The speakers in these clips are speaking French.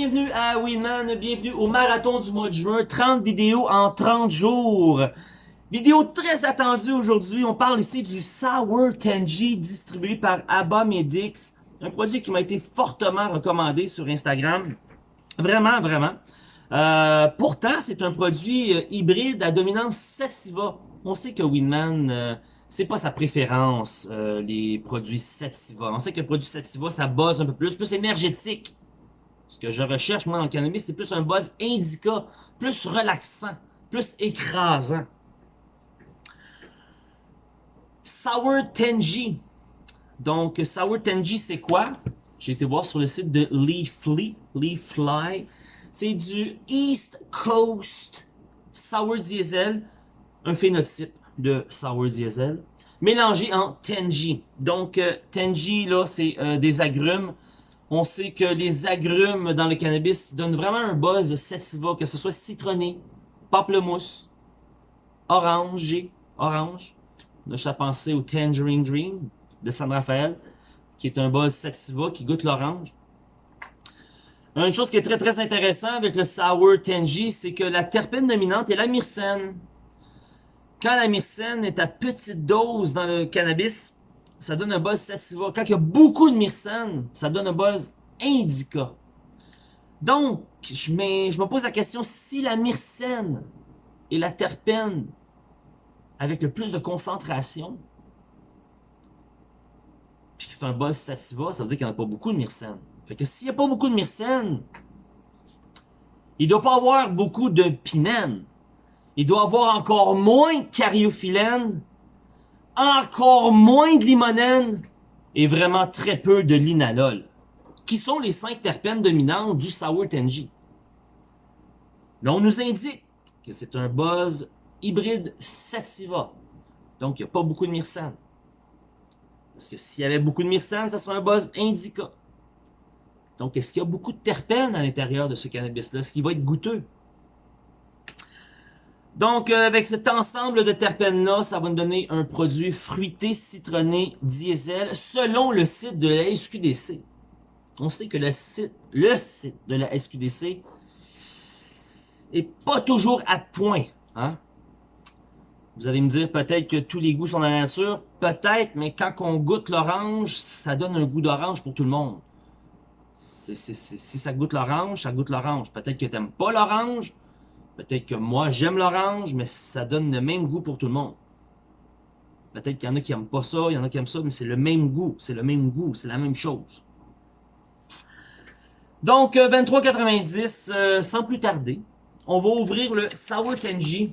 bienvenue à Winman, bienvenue au marathon du mois de juin, 30 vidéos en 30 jours. Vidéo très attendue aujourd'hui, on parle ici du Sour Tenji distribué par Abba Medix, un produit qui m'a été fortement recommandé sur Instagram. Vraiment, vraiment. Euh, pourtant, c'est un produit euh, hybride à dominance sativa. On sait que Winman, euh, c'est pas sa préférence, les produits sativa. On sait que le produit sativa, ça buzz un peu plus, plus énergétique. Ce que je recherche, moi, dans le cannabis, c'est plus un buzz indica, plus relaxant, plus écrasant. Sour Tenji. Donc, Sour Tenji, c'est quoi? J'ai été voir sur le site de Leafly. Leafly. C'est du East Coast Sour Diesel, un phénotype de Sour Diesel, mélangé en Tenji. Donc, euh, Tenji, là, c'est euh, des agrumes on sait que les agrumes dans le cannabis donnent vraiment un buzz sativa, que ce soit citronné, pamplemousse, orangé, orange. On a pensé au Tangerine Dream de San Rafael, qui est un buzz sativa qui goûte l'orange. Une chose qui est très très intéressante avec le Sour Tangy, c'est que la terpène dominante est la myrcène. Quand la myrcène est à petite dose dans le cannabis, ça donne un buzz sativa. Quand il y a beaucoup de myrcène, ça donne un buzz indica. Donc, je, me pose la question, si la myrcène et la terpène avec le plus de concentration, puis que c'est un buzz sativa, ça veut dire qu'il n'y en a pas beaucoup de myrcène. Fait que s'il n'y a pas beaucoup de myrcène, il doit pas avoir beaucoup de pinène. Il doit avoir encore moins de cariophyllène encore moins de limonène et vraiment très peu de linalol, qui sont les cinq terpènes dominantes du Sour Tenji. Là, on nous indique que c'est un buzz hybride sativa, donc il n'y a pas beaucoup de myrcène. Parce que s'il y avait beaucoup de myrcène, ça serait un buzz indica. Donc, est-ce qu'il y a beaucoup de terpènes à l'intérieur de ce cannabis-là? Est-ce qu'il va être goûteux? Donc, euh, avec cet ensemble de terpènes-là, ça va nous donner un produit fruité, citronné, diesel, selon le site de la SQDC. On sait que le site, le site de la SQDC est pas toujours à point. Hein? Vous allez me dire peut-être que tous les goûts sont dans la nature. Peut-être, mais quand on goûte l'orange, ça donne un goût d'orange pour tout le monde. si ça goûte l'orange, ça goûte l'orange. Peut-être que tu n'aimes pas l'orange, Peut-être que moi, j'aime l'orange, mais ça donne le même goût pour tout le monde. Peut-être qu'il y en a qui n'aiment pas ça, il y en a qui aiment ça, mais c'est le même goût. C'est le même goût, c'est la même chose. Donc, 23,90, euh, euh, sans plus tarder, on va ouvrir le Sour Tenji.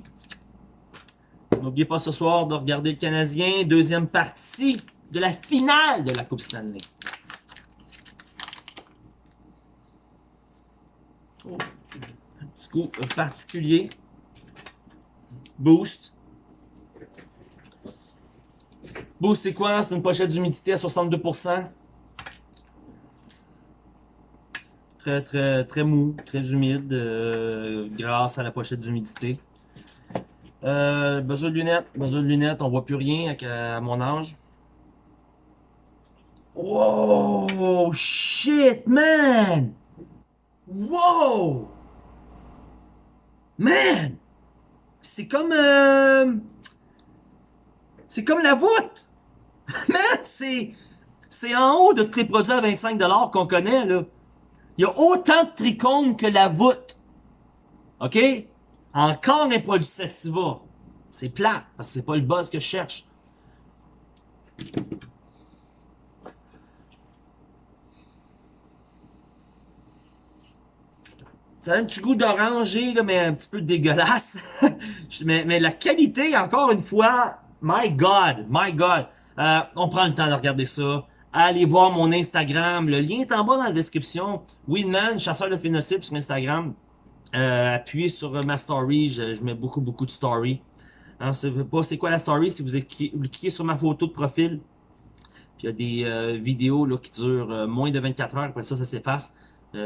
N'oubliez pas ce soir de regarder le Canadien, deuxième partie de la finale de la Coupe Stanley. Oh petit coup particulier. Boost. Boost, c'est quoi? C'est une pochette d'humidité à 62%. Très, très, très mou, très humide, euh, grâce à la pochette d'humidité. Euh, besoin de lunettes, besoin de lunettes, on voit plus rien à, mon âge. Wow, shit, man! Wow! Man! C'est comme... Euh... C'est comme la voûte! Man, c'est... C'est en haut de tous les produits à 25$ qu'on connaît, là. Il y a autant de trichomes que la voûte. OK? Encore un produit Sativa. C'est plat, parce que c'est pas le buzz que je cherche. Ça a un petit goût d'oranger, mais un petit peu dégueulasse. mais, mais la qualité, encore une fois, my God, my God. Euh, on prend le temps de regarder ça. Allez voir mon Instagram. Le lien est en bas dans la description. Winman, chasseur de phénotypes sur Instagram. Euh, appuyez sur ma story. Je, mets beaucoup, beaucoup de stories. Sais pas c'est quoi la story? Si vous, cliquez, sur ma photo de profil, puis il y a des euh, vidéos là, qui durent moins de 24 heures. Après ça, ça s'efface.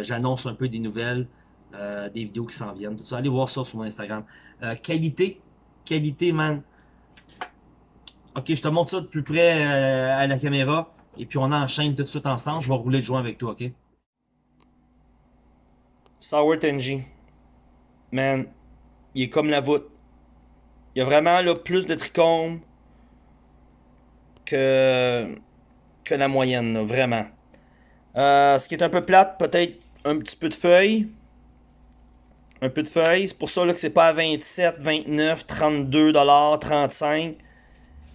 J'annonce un peu des nouvelles. Euh, des vidéos qui s'en viennent, tout ça. Allez voir ça sur mon Instagram. Euh, qualité, qualité, man. Ok, je te montre ça de plus près euh, à la caméra. Et puis on enchaîne tout de suite ensemble. Je vais rouler le joint avec toi, ok? Sour Tenji. Man, il est comme la voûte. Il y a vraiment là, plus de trichomes que, que la moyenne, là, vraiment. Ce qui est un peu plate, peut-être un petit peu de feuilles. Un peu de feuilles. C'est pour ça là, que c'est pas à 27, 29, 32 dollars, 35.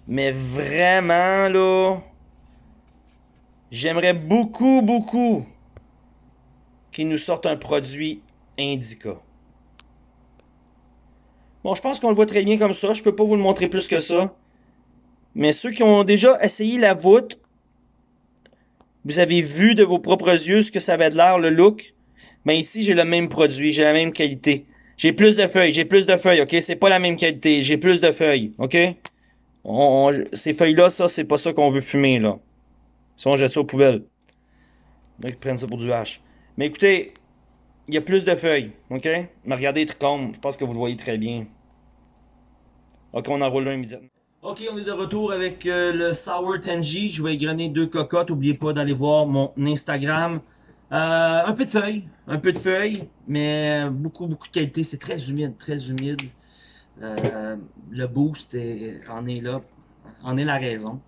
Mais vraiment là, j'aimerais beaucoup, beaucoup qu'ils nous sortent un produit Indica. Bon, je pense qu'on le voit très bien comme ça. Je peux pas vous le montrer plus que ça. Mais ceux qui ont déjà essayé la voûte, vous avez vu de vos propres yeux ce que ça avait de l'air, le look. Mais ici, j'ai le même produit, j'ai la même qualité. J'ai plus de feuilles, j'ai plus de feuilles, ok? C'est pas la même qualité, j'ai plus de feuilles, ok? ces feuilles-là, ça, c'est pas ça qu'on veut fumer, là. Sinon, j'ai ça aux poubelles. Ils prennent ça pour du hache. Mais écoutez, il y a plus de feuilles, ok? Mais regardez les je pense que vous le voyez très bien. Ok, on enroule là immédiatement. Ok, on est de retour avec euh, le Sour Tenji. Je vais égrener deux cocottes. N'oubliez pas d'aller voir mon Instagram. Euh, un peu de feuilles, un peu de feuilles, mais beaucoup, beaucoup de qualité. C'est très humide, très humide. Euh, le boost en est là, en est la raison.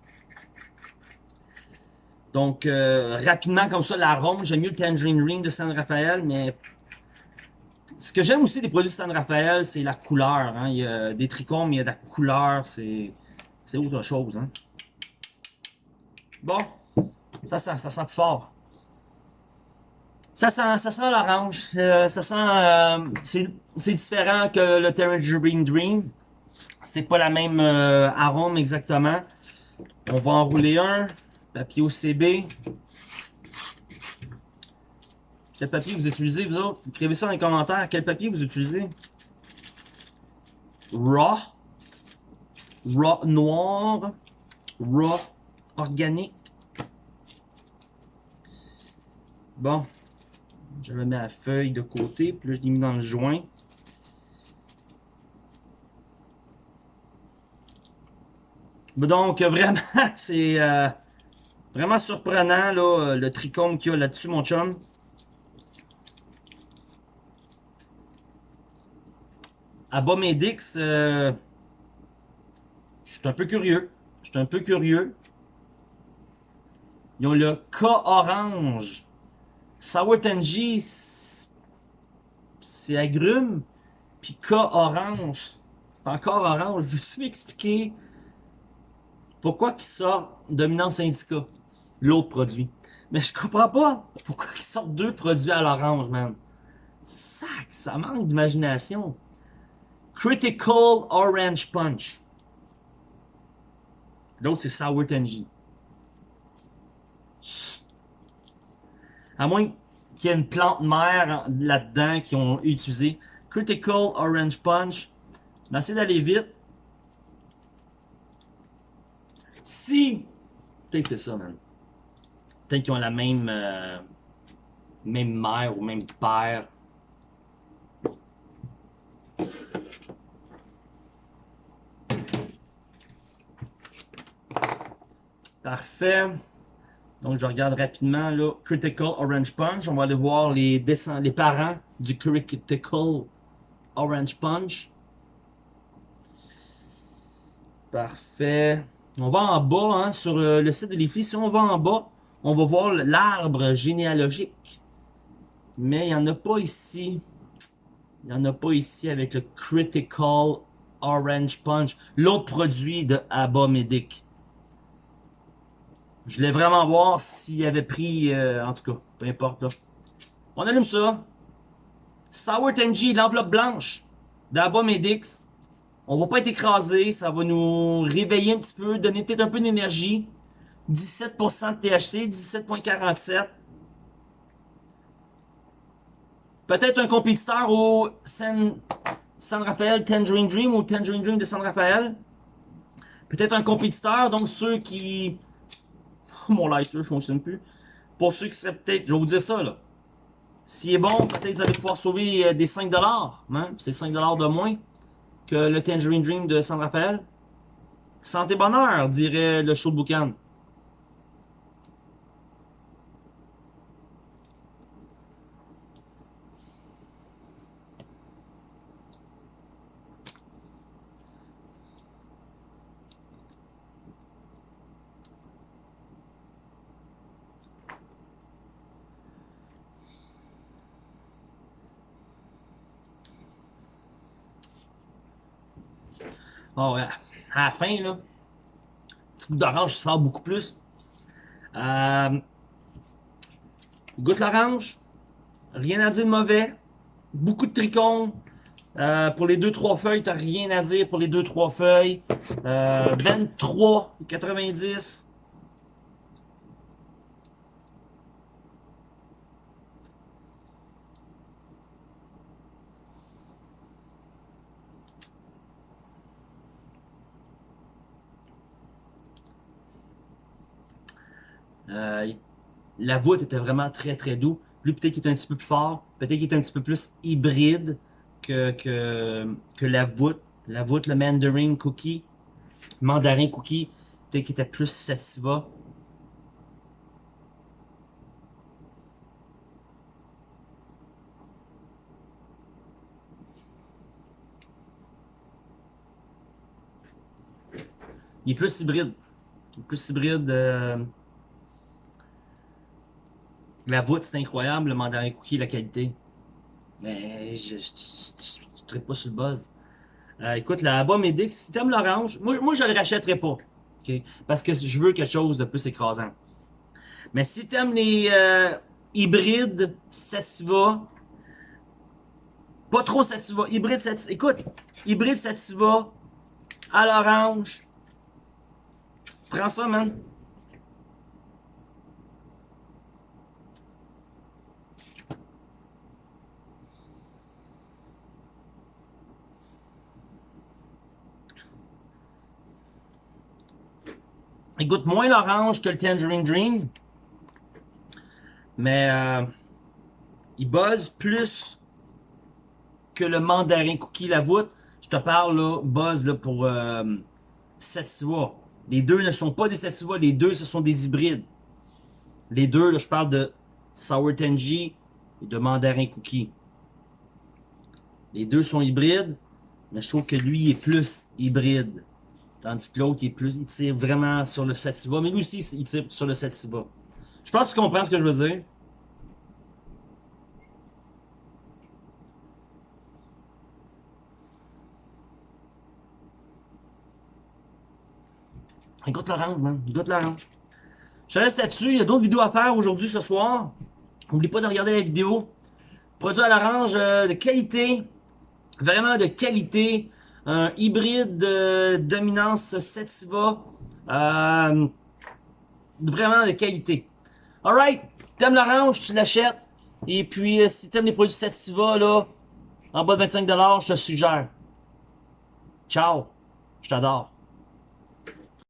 Donc, rapidement comme ça, l'arôme, j'aime mieux le Tangerine Ring de San Rafael, mais ce que j'aime aussi des produits de San Rafael, c'est la couleur. Hein. Il y a des trichomes, mais il y a de la couleur, c'est c'est autre chose. Hein. Bon, ça, ça, ça sent plus fort. Ça sent, ça sent l'orange. Euh, ça sent... Euh, c'est différent que le Tangerine Dream. C'est pas la même euh, arôme exactement. On va enrouler un. Papier OCB. Quel papier vous utilisez, vous autres? Écrivez ça dans les commentaires. Quel papier vous utilisez? Raw raw noir, raw organique. Bon, je mets la feuille de côté, puis là je l'ai mis dans le joint. Donc vraiment, c'est euh, vraiment surprenant là, le trichome qu'il y a là-dessus, mon chum. Abomedix, euh, je suis un peu curieux. Je suis un peu curieux. Ils ont le K orange. Sour Tangy, c'est agrume. Puis K orange, c'est encore orange. Veux-tu m'expliquer pourquoi ils sortent Dominant Syndicat, l'autre produit? Mais je comprends pas pourquoi ils sortent deux produits à l'orange, man. Sac, ça manque d'imagination. Critical Orange Punch. L'autre, c'est Sour Tangy. À moins qu'il y ait une plante mère là-dedans qui ont utilisé. Critical Orange Punch. On d'aller vite. Si... Peut-être que c'est ça, man. Peut-être qu'ils ont la même... Euh, même mère ou même père. Parfait. Donc, je regarde rapidement, là, Critical Orange Punch. On va aller voir les, les parents du Critical Orange Punch. Parfait. On va en bas, hein, sur le, site de l'IFLI. Si on va en bas, on va voir l'arbre généalogique. Mais il n'y en a pas ici. Il n'y en a pas ici avec le Critical Orange Punch. L'autre produit de Abba Medic. Je voulais vraiment voir s'il avait pris... Euh, en tout cas, peu importe. Là. On allume ça. Sour Tenji, l'enveloppe blanche d'Abba Medix. On va pas être écrasé. Ça va nous réveiller un petit peu, donner peut-être un peu d'énergie. 17% de THC, 17.47. Peut-être un compétiteur au San, San Rafael Tangerine Dream ou Tangerine Dream de San Rafael. Peut-être un compétiteur, donc ceux qui mon lighter ne fonctionne plus. Pour ceux qui seraient peut-être, je vais vous dire ça là. S'il est bon, peut-être vous allez pouvoir sauver euh, des 5$. Hein? C'est 5$ de moins que le Tangerine Dream de San Rafael. Santé bonheur, dirait le show de boucan. Oh. À la fin, là, petit goût d'orange sort beaucoup plus. Euh, goûte l'orange. Rien à dire de mauvais. Beaucoup de tricônes. Euh, pour les 2-3 feuilles, t'as rien à dire pour les 2-3 feuilles. Euh, 23,90. Euh, la voûte était vraiment très très doux. Lui, peut-être qu'il est un petit peu plus fort. Peut-être qu'il est un petit peu plus hybride que, que, la voûte. La voûte, le Mandarin Cookie. Mandarin Cookie. Peut-être qu'il était plus sativa. Il est plus hybride. Il est plus hybride. euh, La voûte, c'est incroyable. Le mandarin cookie, la qualité. Mais je ne tripe pas sur le buzz. Euh, écoute, la Bois Médic, si t'aimes l'orange, moi, moi je le rachèterais pas. Parce que je veux quelque chose de plus écrasant. Mais si t'aimes les euh, hybrides Sativa, pas trop Sativa, hybride Sativa, écoute, hybride Sativa à l'orange, prends ça, man. Il goûte moins l'orange que le Tangerine Dream. Mais euh, il buzz plus que le mandarin cookie la voûte. Je te parle là, buzz là, pour euh, Sativa. Les deux ne sont pas des Sativa, les deux ce sont des hybrides. Les deux, là, je parle de Sour Tangy et de mandarin cookie. Les deux sont hybrides, mais je trouve que lui est plus hybride. Tandis que l'autre, il est plus, il tire vraiment sur le sativa. Mais lui aussi, il tire sur le sativa. Je pense que tu comprends ce que je veux dire. Écoute l'orange, man. Écoute l'orange. Je reste là-dessus. Il y a d'autres vidéos à faire aujourd'hui, ce soir. N'oublie pas de regarder la vidéo. Produit à l'orange euh, de qualité. Vraiment de qualité un hybride de dominance Sativa. Euh, vraiment de qualité. Alright, t'aimes l'orange, tu l'achètes. Et puis, euh, si t'aimes les produits Sativa, là, en bas de 25$, je te suggère. Ciao, je t'adore.